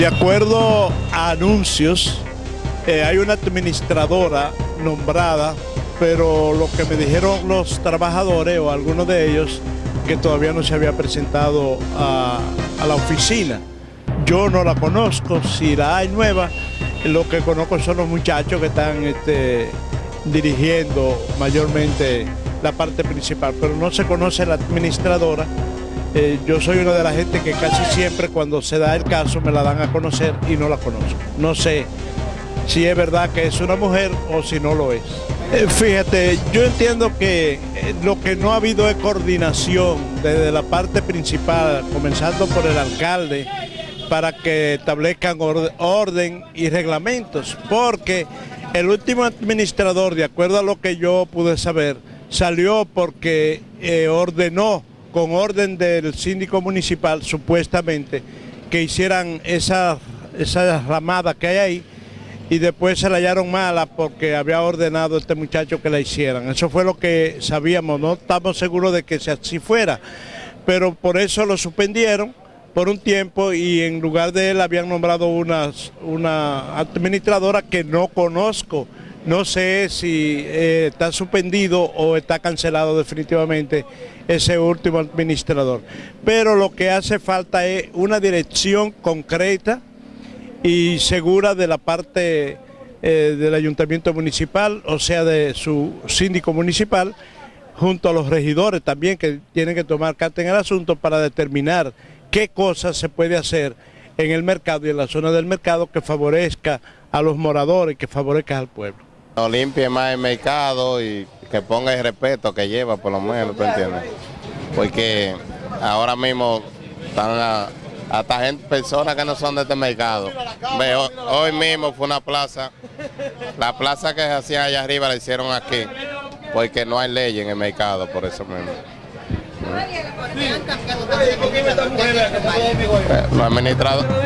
De acuerdo a anuncios, eh, hay una administradora nombrada, pero lo que me dijeron los trabajadores o algunos de ellos, que todavía no se había presentado a, la oficina. Yo no la conozco, si la hay nueva, lo que conozco son los muchachos que están este, dirigiendo mayormente la parte principal, pero no se conoce la administradora. Eh, yo soy una de las gente que casi siempre cuando se da el caso me la dan a conocer y no la conozco. No sé si es verdad que es una mujer o si no lo es. Eh, fíjate, yo entiendo que eh, lo que no ha habido es coordinación desde la parte principal, comenzando por el alcalde, para que establezcan orden y reglamentos, porque el último administrador, de acuerdo a lo que yo pude saber, salió porque ordenó, con orden del síndico municipal, supuestamente, que hicieran esa, esa ramada que hay ahí, y después se la hallaron mala porque había ordenado este muchacho que la hicieran. Eso fue lo que sabíamos, no estamos seguros de que así fuera, pero por eso lo suspendieron por un tiempo y en lugar de él habían nombrado una, una administradora que no conozco. No sé si eh, está suspendido o está cancelado definitivamente ese último administrador. Pero lo que hace falta es una dirección concreta y segura de la parte eh, del ayuntamiento municipal, o sea de su síndico municipal, junto a los regidores también que tienen que tomar carta en el asunto para determinar qué cosas se puede hacer en el mercado y en la zona del mercado que favorezca a los moradores, que favorezca al pueblo. No limpie más el mercado y que ponga el respeto que lleva, por lo menos, ¿tú entiendes? Porque ahora mismo están hasta gente, personas que no son de este mercado. hoy mismo fue una plaza, la plaza que se hacía allá arriba la hicieron aquí, porque no hay ley en el mercado, por eso mismo.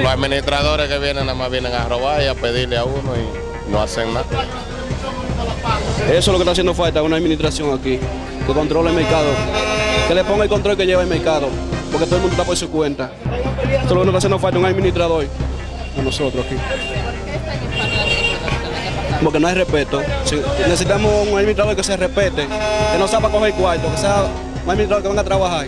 Los, administradores que vienen nada más vienen a robar y a pedirle a uno y no hacen nada. Eso es lo que está haciendo falta, una administración aquí, que controle el mercado, que le ponga el control que lleva el mercado, porque todo el mundo está por su cuenta. Eso es lo que está haciendo falta, un administrador a nosotros aquí. Porque no hay respeto. necesitamos un administrador que se respete, que no sepa coger cuarto, que sea un administrador que venga a trabajar.